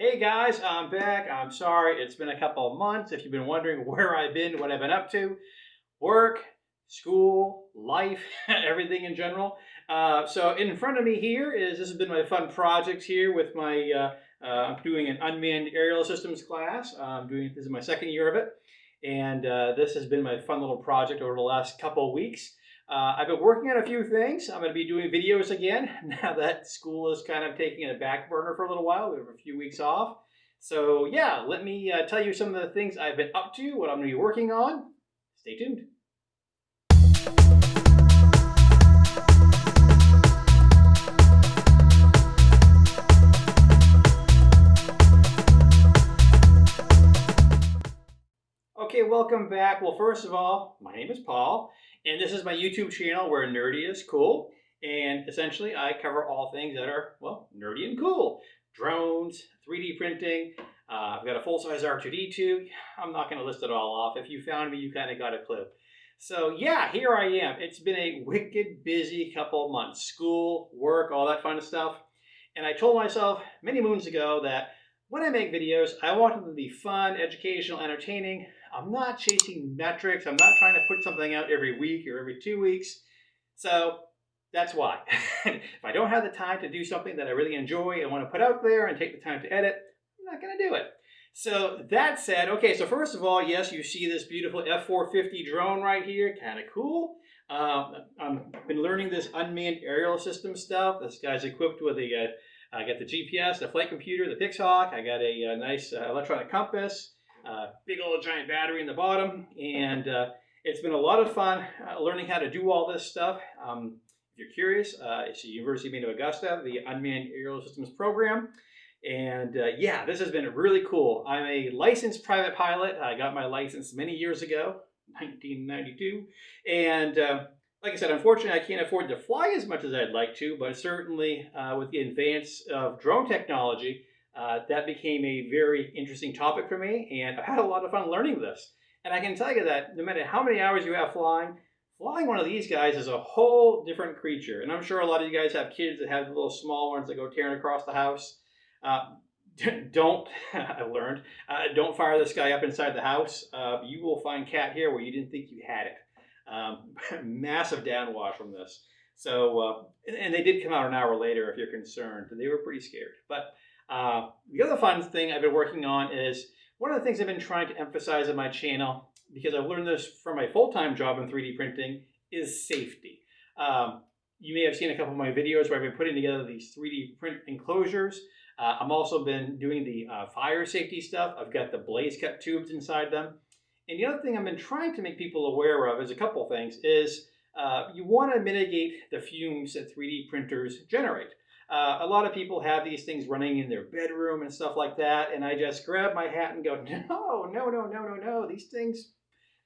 Hey guys, I'm back. I'm sorry it's been a couple of months. If you've been wondering where I've been, what I've been up to, work, school, life, everything in general. Uh, so in front of me here is this has been my fun project here with my uh, uh, I'm doing an unmanned aerial systems class. I'm doing this is my second year of it, and uh, this has been my fun little project over the last couple of weeks. Uh, I've been working on a few things. I'm going to be doing videos again now that school is kind of taking a back burner for a little while. We have a few weeks off. So yeah, let me uh, tell you some of the things I've been up to, what I'm going to be working on. Stay tuned. Okay, welcome back. Well, first of all, my name is Paul, and this is my YouTube channel where nerdy is cool. And essentially, I cover all things that are, well, nerdy and cool. Drones, 3D printing. Uh, I've got a full-size R2-D2. I'm not going to list it all off. If you found me, you kind of got a clue. So yeah, here I am. It's been a wicked busy couple months. School, work, all that fun of stuff. And I told myself many moons ago that when I make videos, I want them to be fun, educational, entertaining. I'm not chasing metrics. I'm not trying to put something out every week or every two weeks. So that's why. if I don't have the time to do something that I really enjoy and want to put out there and take the time to edit, I'm not going to do it. So that said, okay, so first of all, yes, you see this beautiful F-450 drone right here, kind of cool. Um, I've been learning this unmanned aerial system stuff. This guy's equipped with a, uh, I got the GPS, the flight computer, the Pixhawk. I got a, a nice uh, electronic compass, uh, big old giant battery in the bottom, and uh, it's been a lot of fun uh, learning how to do all this stuff. Um, if you're curious, uh, it's the University of Maine of Augusta, the Unmanned Aerial Systems Program. And uh, yeah, this has been really cool. I'm a licensed private pilot. I got my license many years ago, 1992. And uh, like I said, unfortunately, I can't afford to fly as much as I'd like to, but certainly uh, with the advance of drone technology, uh, that became a very interesting topic for me. And I've had a lot of fun learning this. And I can tell you that no matter how many hours you have flying, flying one of these guys is a whole different creature. And I'm sure a lot of you guys have kids that have little small ones that go tearing across the house. Uh, don't, I learned, uh, don't fire this guy up inside the house. Uh, you will find cat here where you didn't think you had it. Um, massive downwash from this. So, uh, and, and, they did come out an hour later if you're concerned. They were pretty scared. But uh, the other fun thing I've been working on is one of the things I've been trying to emphasize on my channel, because I've learned this from my full-time job in 3D printing, is safety. Um, you may have seen a couple of my videos where I've been putting together these 3D print enclosures. Uh, I'm also been doing the uh, fire safety stuff. I've got the BlazeCut tubes inside them. And the other thing I've been trying to make people aware of is a couple things is uh, you want to mitigate the fumes that 3D printers generate. Uh, a lot of people have these things running in their bedroom and stuff like that, and I just grab my hat and go, no, no, no, no, no, no. These things,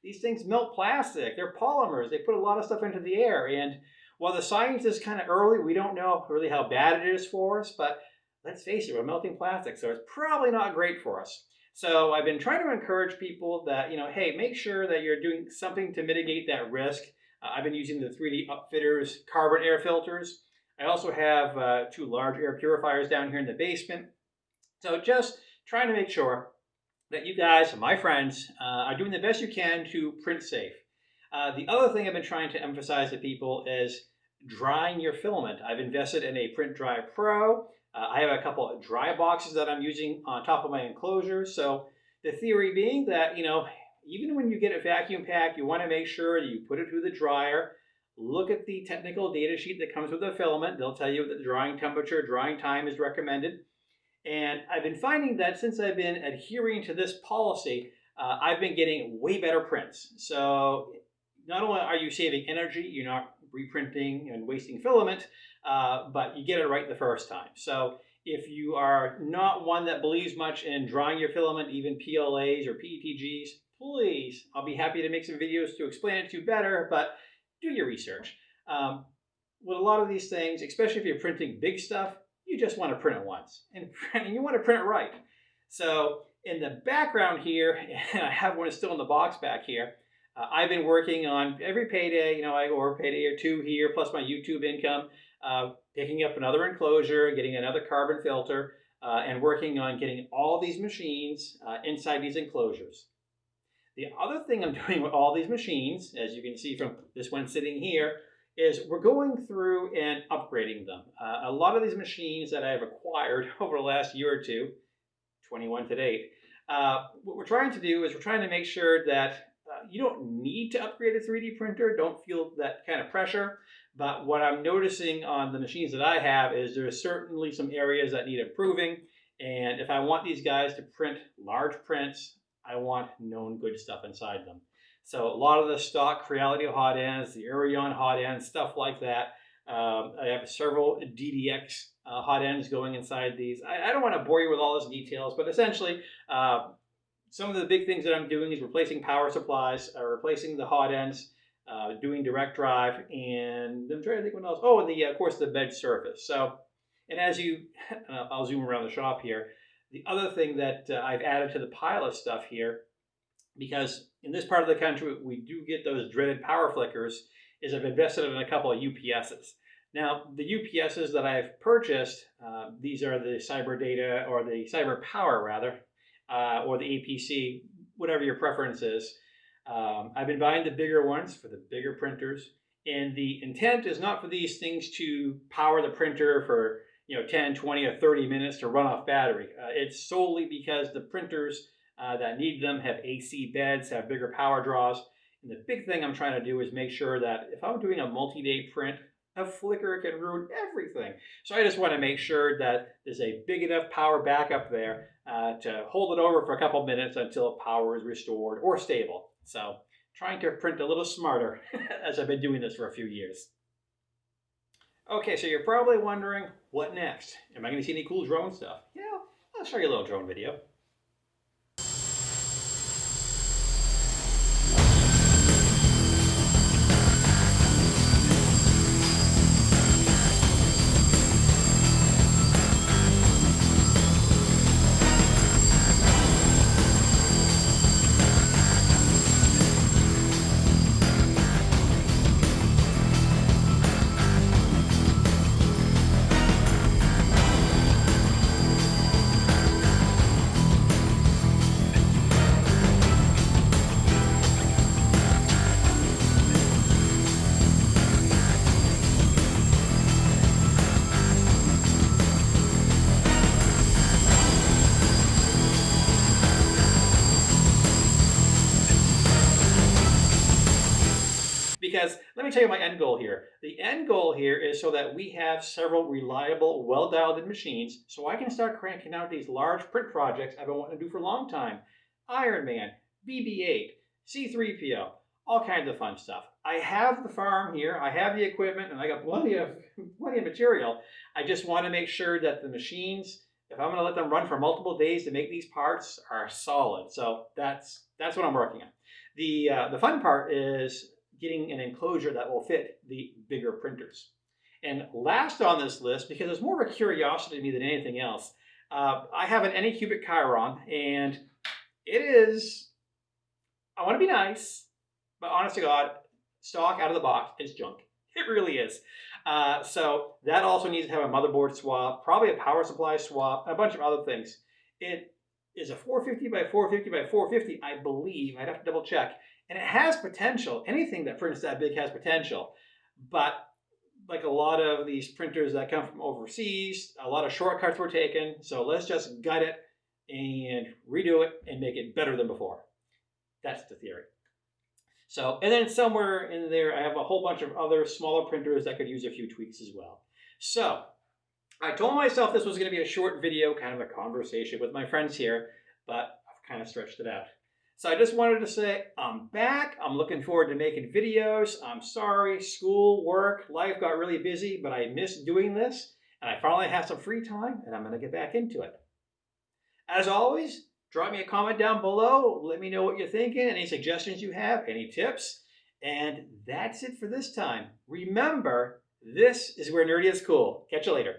these things melt plastic. They're polymers. They put a lot of stuff into the air, and while the science is kind of early, we don't know really how bad it is for us, but let's face it, we're melting plastic, so it's probably not great for us. So I've been trying to encourage people that, you know, hey, make sure that you're doing something to mitigate that risk. Uh, I've been using the 3D Upfitters carbon air filters. I also have uh, two large air purifiers down here in the basement. So just trying to make sure that you guys, my friends, uh, are doing the best you can to print safe. Uh, the other thing I've been trying to emphasize to people is drying your filament. I've invested in a Print Dry Pro. Uh, I have a couple of dry boxes that I'm using on top of my enclosure. So the theory being that, you know, even when you get a vacuum pack, you want to make sure you put it through the dryer. Look at the technical data sheet that comes with the filament. They'll tell you that the drying temperature, drying time is recommended. And I've been finding that since I've been adhering to this policy, uh, I've been getting way better prints. So not only are you saving energy, you're not reprinting and wasting filament, uh, but you get it right the first time. So if you are not one that believes much in drying your filament, even PLAs or PETGs, please, I'll be happy to make some videos to explain it to you better, but do your research. Um, with a lot of these things, especially if you're printing big stuff, you just want to print it once, and, and you want to print it right. So in the background here, and I have one still in the box back here, uh, I've been working on every payday, you know, I or payday or two here, plus my YouTube income, uh, picking up another enclosure, getting another carbon filter. uh, and working on getting all these machines uh, inside these enclosures. The other thing I'm doing with all these machines, as you can see from this one sitting here, is we're going through and upgrading them. Uh, a lot of these machines that I've acquired over the last year or two, 21 to date, uh, what we're trying to do is we're trying to make sure that you don't need to upgrade a 3D printer. Don't feel that kind of pressure. But what I'm noticing on the machines that I have is there's certainly some areas that need improving. And if I want these guys to print large prints, I want known good stuff inside them. So a lot of the stock Creality hot ends, the Eruion hot ends, stuff like that. Um, I have several DDX uh, hot ends going inside these. I, I, don't want to bore you with all those details, but essentially, uh, some of the big things that I'm doing is replacing power supplies, uh, replacing the hot ends, uh, doing direct drive, and I'm trying to think what else. Oh, and the of course the bed surface. So, and as you, uh, I'll zoom around the shop here. The other thing that uh, I've added to the pile of stuff here, because in this part of the country we do get those dreaded power flickers, is I've invested in a couple of UPSs. Now, the UPSs that I've purchased, uh, these are the Cyber Data or the Cyber Power rather, uh, or the APC, whatever your preference is. Um, I've been buying the bigger ones for the bigger printers. And the intent is not for these things to power the printer for you know 10, 20, or 30 minutes to run off battery. Uh, it's solely because the printers uh, that need them have AC beds, have bigger power draws. And the big thing I'm trying to do is make sure that if I'm doing a multi-day print, a flicker can ruin everything. So I just want to make sure that there's a big enough power backup there uh, to hold it over for a couple minutes until power is restored or stable. So trying to print a little smarter as I've been doing this for a few years. Okay, so you're probably wondering, what next? Am I going to see any cool drone stuff? Yeah, I'll show you a little drone video. Me tell you my end goal here. The end goal here is so that we have several reliable, well-dialed in machines so I can start cranking out these large print projects I've been wanting to do for a long time. Iron Man, BB-8, C-3PO, all kinds of fun stuff. I have the farm here, I have the equipment, and I got plenty of, plenty of material. I just want to make sure that the machines, if I'm going to let them run for multiple days to make these parts, are solid. So that's that's what I'm working on. The, uh, the fun part is getting an enclosure that will fit the bigger printers. And last on this list, because it's more of a curiosity to me than anything else, uh, I have an Anycubic Chiron, and it is, I want to be nice, but honest to God, stock out of the box, is junk. It really is. Uh, so that also needs to have a motherboard swap, probably a power supply swap, a bunch of other things. It is a 450 by 450 by 450, I believe. I'd have to double check. And it has potential. Anything that prints that big has potential. But like a lot of these printers that come from overseas, a lot of shortcuts were taken. So let's just gut it and redo it and make it better than before. That's the theory. So, and then somewhere in there, I have a whole bunch of other smaller printers that could use a few tweaks as well. So, I told myself this was going to be a short video, kind of a conversation with my friends here, but I've kind of stretched it out. So I just wanted to say I'm back. I'm looking forward to making videos. I'm sorry, school, work, life got really busy, but I missed doing this. And I finally have some free time and I'm going to get back into it. As always, drop me a comment down below. Let me know what you're thinking, any suggestions you have, any tips. And that's it for this time. Remember, this is where nerdy is cool. Catch you later.